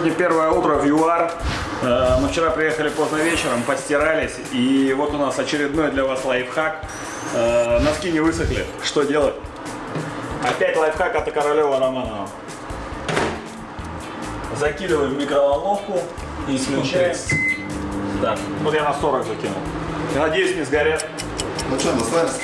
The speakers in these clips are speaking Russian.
Сегодня первое утро в ЮАР. Э, Мы вчера приехали поздно вечером, подстирались. И вот у нас очередной для вас лайфхак. Э, Носки не высохли. Что делать? Опять лайфхак от Королева Романова. Закидываем в микроволновку и включаем. Так, вот я на 40 закинул. Я надеюсь, не сгорят. Ну что, наслаемся?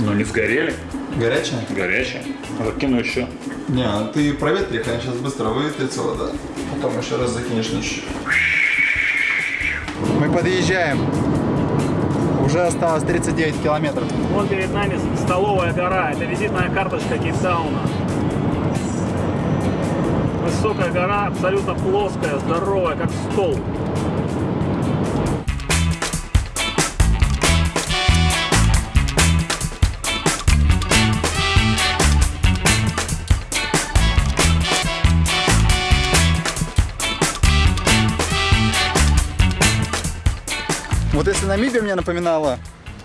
Ну не сгорели. Горячая? Горячие. Закину еще. Не, ну ты проветри, они сейчас быстро выветрится вода. Потом еще раз закинешь чуть-чуть. Мы подъезжаем. Уже осталось 39 километров. Вот перед нами столовая гора. Это визитная карточка Кейптауна. Высокая гора, абсолютно плоская, здоровая, как стол. Вот если Намибия мне напоминала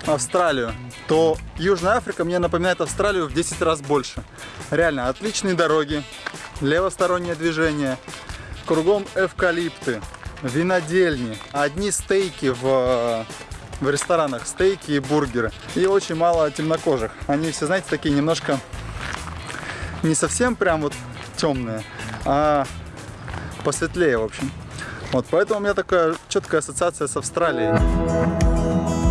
Австралию, то Южная Африка мне напоминает Австралию в 10 раз больше. Реально, отличные дороги, левостороннее движение, кругом эвкалипты, винодельни, одни стейки в, в ресторанах, стейки и бургеры. И очень мало темнокожих. Они все, знаете, такие немножко не совсем прям вот темные, а посветлее, в общем. Вот, поэтому у меня такая четкая ассоциация с Австралией.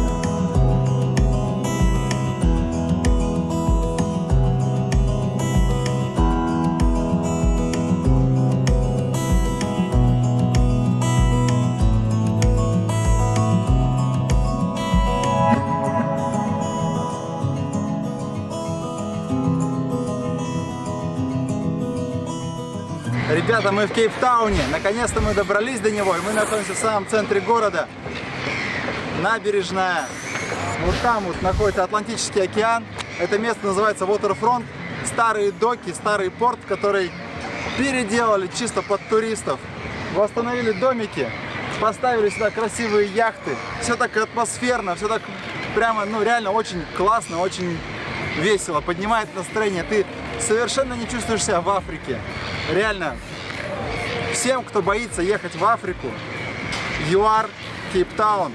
Ребята, мы в Кейптауне. Наконец-то мы добрались до него, и мы находимся в самом центре города. Набережная. Вот там вот находится Атлантический океан. Это место называется Waterfront. Старые доки, старый порт, который переделали чисто под туристов. Восстановили домики, поставили сюда красивые яхты. Все так атмосферно, все так прямо, ну реально очень классно, очень весело, поднимает настроение. Ты совершенно не чувствуешь себя в Африке. Реально, всем, кто боится ехать в Африку, ЮАР, Кейптаун,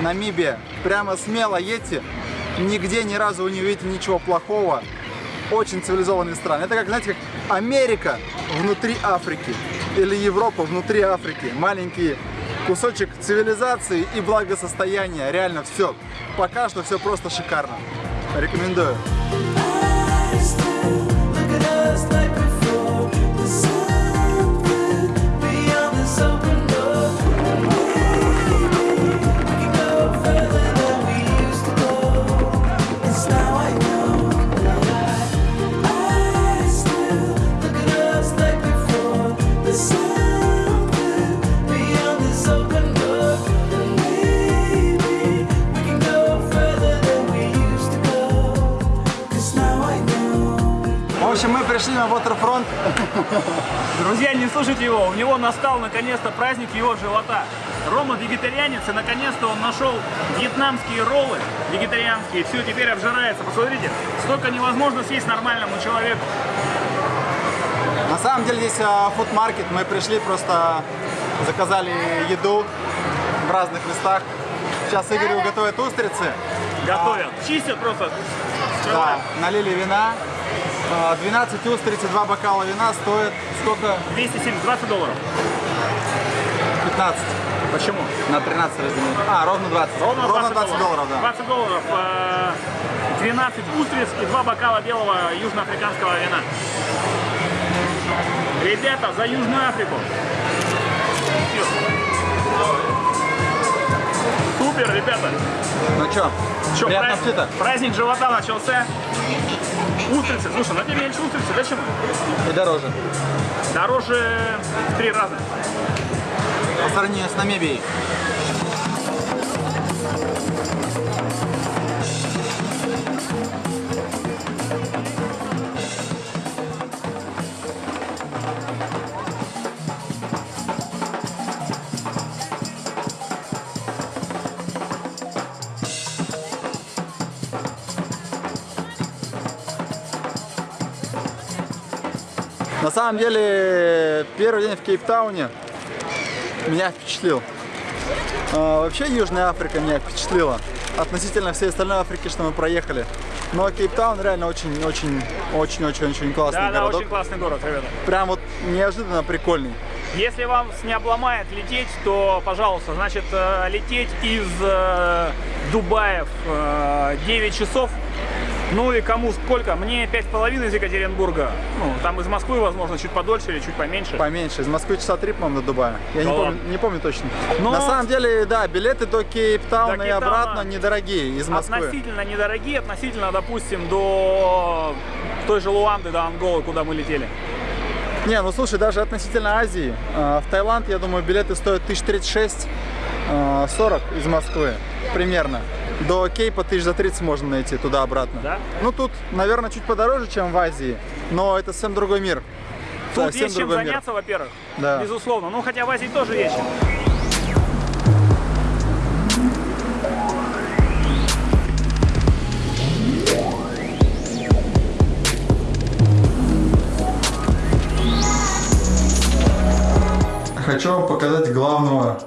Намибия, прямо смело едьте. Нигде ни разу вы не увидите ничего плохого. Очень цивилизованные страны. Это как, знаете, как Америка внутри Африки. Или Европа внутри Африки. Маленький кусочек цивилизации и благосостояния. Реально все. Пока что все просто шикарно. Рекомендую. Друзья, не слушайте его, у него настал наконец-то праздник его живота. Рома вегетарианец, и наконец-то он нашел вьетнамские роллы вегетарианские. Все, теперь обжирается. Посмотрите, столько невозможно съесть нормальному человеку. На самом деле здесь а, фудмаркет. Мы пришли, просто заказали еду в разных местах. Сейчас Игорь готовит устрицы. Готовят, чистят просто. Да, налили вина. А, 12 устриц и 2 бокала вина стоит сколько? 270, 20 долларов. 15. Почему? На 13 разделить. А, ровно 20. Ровно 20, 20 долларов, да. 20 долларов, э, 12 устриц и 2 бокала белого южноафриканского вина. Ребята, за Южную Африку. Супер, ребята. Ну что, Чё, приятного праздник, аппетита. праздник живота начался. Устрицы. Слушай, на тебе меньше устрицы. Зачем? И дороже. Дороже в три раза. По сравнению с Намибией. На самом деле, первый день в Кейптауне меня впечатлил. А, вообще Южная Африка меня впечатлила относительно всей остальной Африки, что мы проехали. Но Кейптаун реально очень-очень-очень-очень классный Да, да, городок. очень классный город, ребята. Прям вот неожиданно прикольный. Если вам не обломает лететь, то, пожалуйста, значит, э, лететь из э, Дубая в э, 9 часов. Ну и кому сколько? Мне пять с половиной из Екатеринбурга. Ну, там из Москвы, возможно, чуть подольше или чуть поменьше. Поменьше. Из Москвы часа три, по-моему, до Дубая. Я Да не, помню, не помню точно. Но- На самом деле, да, билеты до Кейптауна До и обратно недорогие из Москвы. Относительно недорогие, относительно, допустим, до той же Луанды, до Анголы, куда мы летели. Не, ну слушай, даже относительно Азии. э, В Таиланд, я думаю, билеты стоят 1036 э, 40 из Москвы примерно. До Кейпа тысяч за 30 можно найти туда-обратно. Да? Ну тут, наверное, чуть подороже, чем в Азии, но это совсем другой мир. Тут Совсем есть чем заняться, во-первых. Да. Безусловно. Ну, хотя в Азии тоже есть чем. Хочу вам показать главного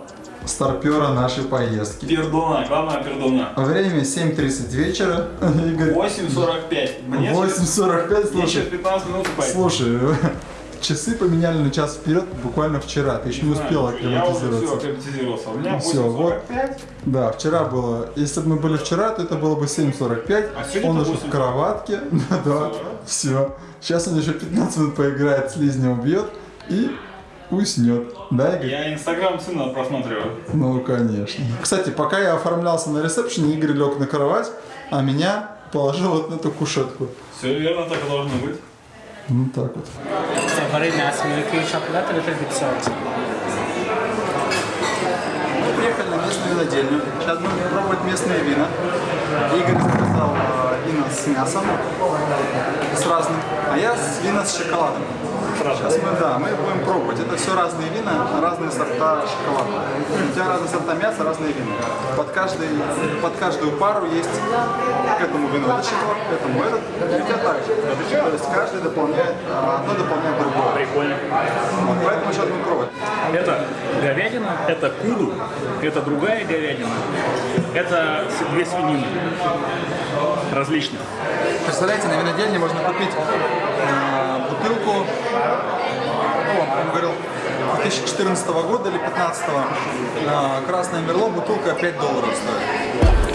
старпера нашей поездки. Пердуна, главное пердуна. Время 7.30 вечера. Игорь, 8.45. Мне 8.45, Мне через слушай. 15 минут спать. Слушай, часы поменяли на час вперед буквально вчера. Ты еще не успел Я уже все акклиматизироваться. акклиматизировался. У меня Всё, вот. 8.45. Да, вчера было. Если бы мы были вчера, то это было бы 7.45. А он уже в 8:40. кроватке. Да, все. Сейчас он еще 15 минут поиграет, слизня убьет и уснет. Да, Игорь? Я инстаграм сына просматриваю. Ну, конечно. Кстати, пока я оформлялся на ресепшене, Игорь лег на кровать, а положил вот на эту кушетку. Все верно, так и должно быть. Ну так вот. Nice milky chocolate, a little bit salty. Мы приехали на местную винодельню. Сейчас будем пробовать местные вина. Игорь заказал э, вина с мясом, с разным, а я с вина с шоколадом. Сейчас мы, да, мы будем пробовать. Это все разные вина, разные сорта шоколада. У тебя разные сорта мяса, разные вина. Под, каждый, под каждую пару есть к этому вину этот шоколад, к этому этот. И у тебя так же. То есть каждый дополняет, а, одно дополняет другое. Прикольно. Вот, поэтому сейчас будем пробовать. Это говядина, это куру, это другая говядина, это две свинины различных. Представляете, на винодельне можно купить э, бутылку, ну, он говорил, 2014 года или 2015 э, красное мерло, бутылка 5 долларов стоит.